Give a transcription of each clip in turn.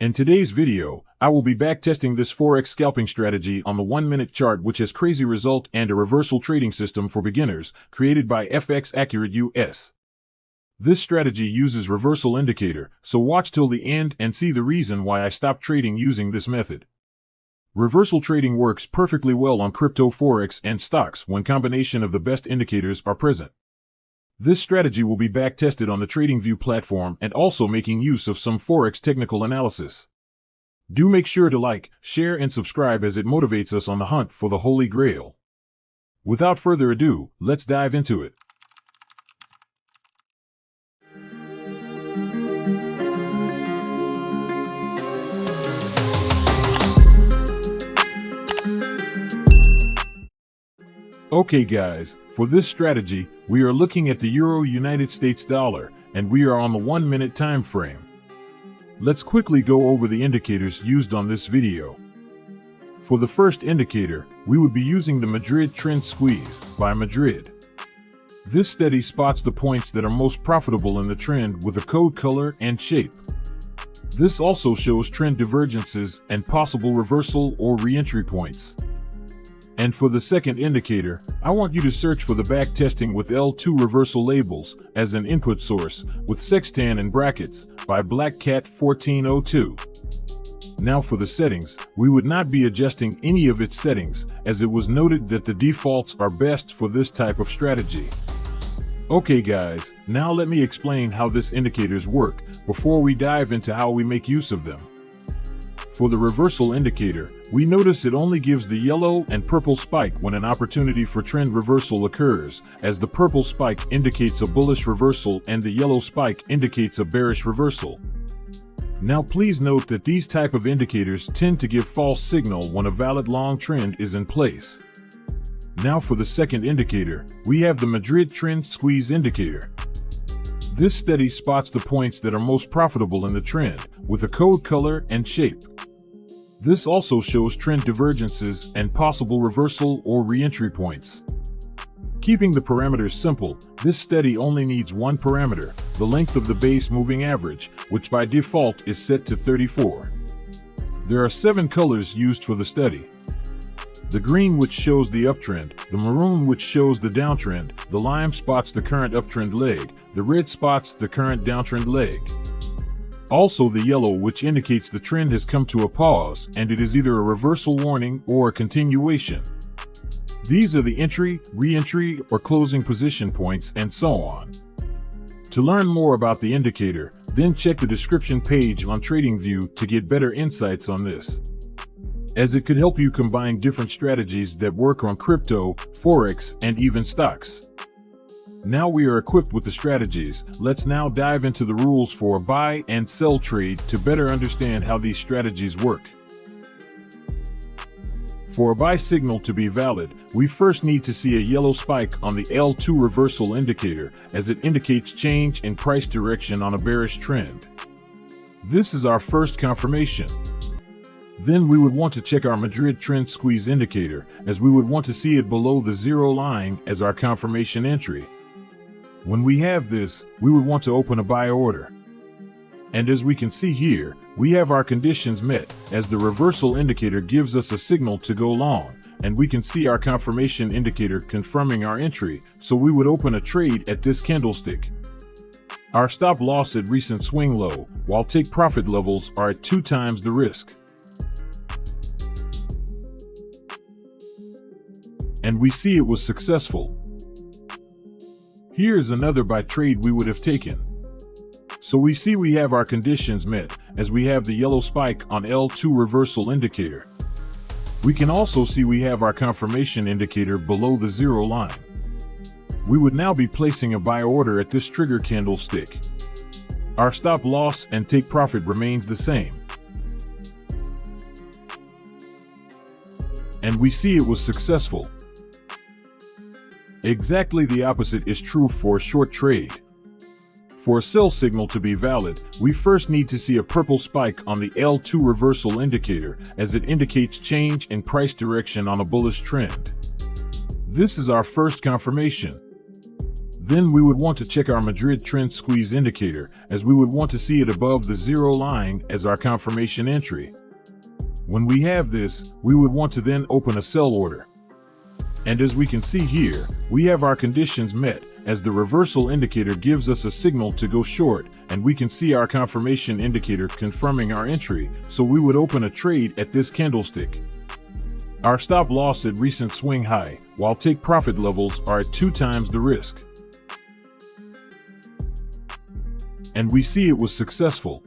In today's video, I will be backtesting this Forex scalping strategy on the 1-minute chart which has crazy result and a reversal trading system for beginners created by FX Accurate US. This strategy uses reversal indicator, so watch till the end and see the reason why I stopped trading using this method. Reversal trading works perfectly well on crypto forex and stocks when combination of the best indicators are present. This strategy will be back-tested on the TradingView platform and also making use of some Forex technical analysis. Do make sure to like, share, and subscribe as it motivates us on the hunt for the Holy Grail. Without further ado, let's dive into it. Okay guys, for this strategy, we are looking at the Euro United States dollar, and we are on the 1 minute time frame. Let's quickly go over the indicators used on this video. For the first indicator, we would be using the Madrid Trend Squeeze by Madrid. This study spots the points that are most profitable in the trend with a code color and shape. This also shows trend divergences and possible reversal or re-entry points. And for the second indicator, I want you to search for the back testing with L2 reversal labels as an input source with sextan and brackets by Blackcat 1402. Now for the settings, we would not be adjusting any of its settings as it was noted that the defaults are best for this type of strategy. Okay guys, now let me explain how this indicators work before we dive into how we make use of them. For the reversal indicator, we notice it only gives the yellow and purple spike when an opportunity for trend reversal occurs, as the purple spike indicates a bullish reversal and the yellow spike indicates a bearish reversal. Now please note that these type of indicators tend to give false signal when a valid long trend is in place. Now for the second indicator, we have the Madrid Trend Squeeze indicator. This study spots the points that are most profitable in the trend, with a code color and shape. This also shows trend divergences and possible reversal or re-entry points. Keeping the parameters simple, this study only needs one parameter, the length of the base moving average, which by default is set to 34. There are seven colors used for the study. The green which shows the uptrend, the maroon which shows the downtrend, the lime spots the current uptrend leg, the red spots the current downtrend leg. Also the yellow which indicates the trend has come to a pause and it is either a reversal warning or a continuation. These are the entry, re-entry, or closing position points and so on. To learn more about the indicator, then check the description page on TradingView to get better insights on this. As it could help you combine different strategies that work on crypto, forex, and even stocks. Now we are equipped with the strategies, let's now dive into the rules for a buy and sell trade to better understand how these strategies work. For a buy signal to be valid, we first need to see a yellow spike on the L2 reversal indicator as it indicates change in price direction on a bearish trend. This is our first confirmation. Then we would want to check our Madrid trend squeeze indicator as we would want to see it below the zero line as our confirmation entry. When we have this, we would want to open a buy order. And as we can see here, we have our conditions met, as the reversal indicator gives us a signal to go long, and we can see our confirmation indicator confirming our entry, so we would open a trade at this candlestick. Our stop loss at recent swing low, while take profit levels are at two times the risk. And we see it was successful, here is another buy trade we would have taken. So we see we have our conditions met, as we have the yellow spike on L2 reversal indicator. We can also see we have our confirmation indicator below the zero line. We would now be placing a buy order at this trigger candlestick. Our stop loss and take profit remains the same. And we see it was successful. Exactly the opposite is true for short trade. For a sell signal to be valid, we first need to see a purple spike on the L2 reversal indicator as it indicates change in price direction on a bullish trend. This is our first confirmation. Then we would want to check our Madrid trend squeeze indicator as we would want to see it above the zero line as our confirmation entry. When we have this, we would want to then open a sell order. And as we can see here, we have our conditions met as the reversal indicator gives us a signal to go short and we can see our confirmation indicator confirming our entry, so we would open a trade at this candlestick. Our stop loss at recent swing high, while take profit levels are at two times the risk. And we see it was successful.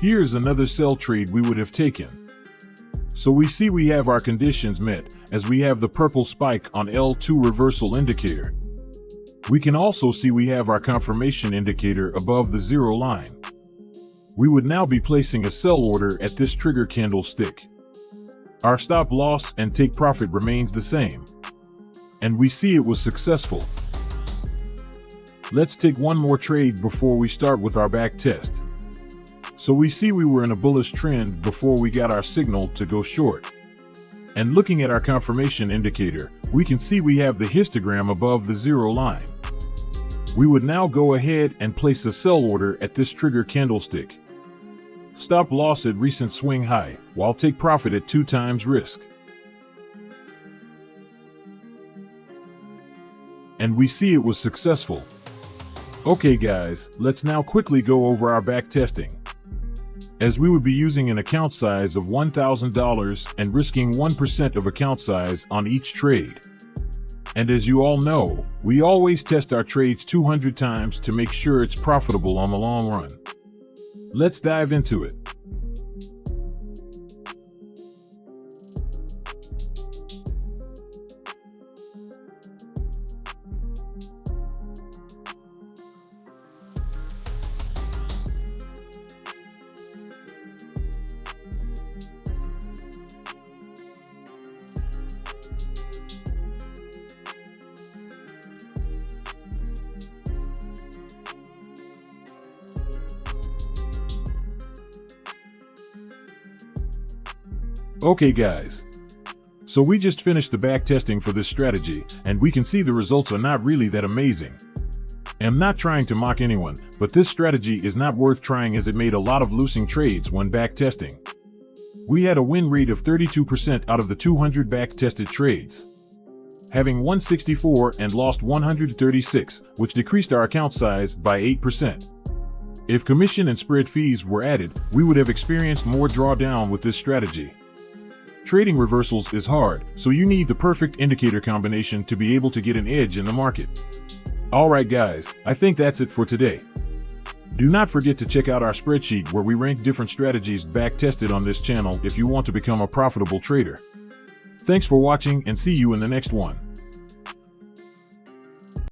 Here's another sell trade we would have taken. So we see we have our conditions met as we have the purple spike on L2 reversal indicator. We can also see we have our confirmation indicator above the zero line. We would now be placing a sell order at this trigger candlestick. Our stop loss and take profit remains the same. And we see it was successful. Let's take one more trade before we start with our back test. So we see we were in a bullish trend before we got our signal to go short. And looking at our confirmation indicator, we can see we have the histogram above the zero line. We would now go ahead and place a sell order at this trigger candlestick. Stop loss at recent swing high, while take profit at two times risk. And we see it was successful. Okay guys, let's now quickly go over our back testing as we would be using an account size of $1,000 and risking 1% of account size on each trade. And as you all know, we always test our trades 200 times to make sure it's profitable on the long run. Let's dive into it. Okay guys, so we just finished the back testing for this strategy, and we can see the results are not really that amazing. I'm not trying to mock anyone, but this strategy is not worth trying as it made a lot of losing trades when back testing. We had a win rate of 32% out of the 200 back tested trades, having 164 and lost 136, which decreased our account size by 8%. If commission and spread fees were added, we would have experienced more drawdown with this strategy. Trading reversals is hard, so you need the perfect indicator combination to be able to get an edge in the market. Alright guys, I think that's it for today. Do not forget to check out our spreadsheet where we rank different strategies back tested on this channel if you want to become a profitable trader. Thanks for watching and see you in the next one.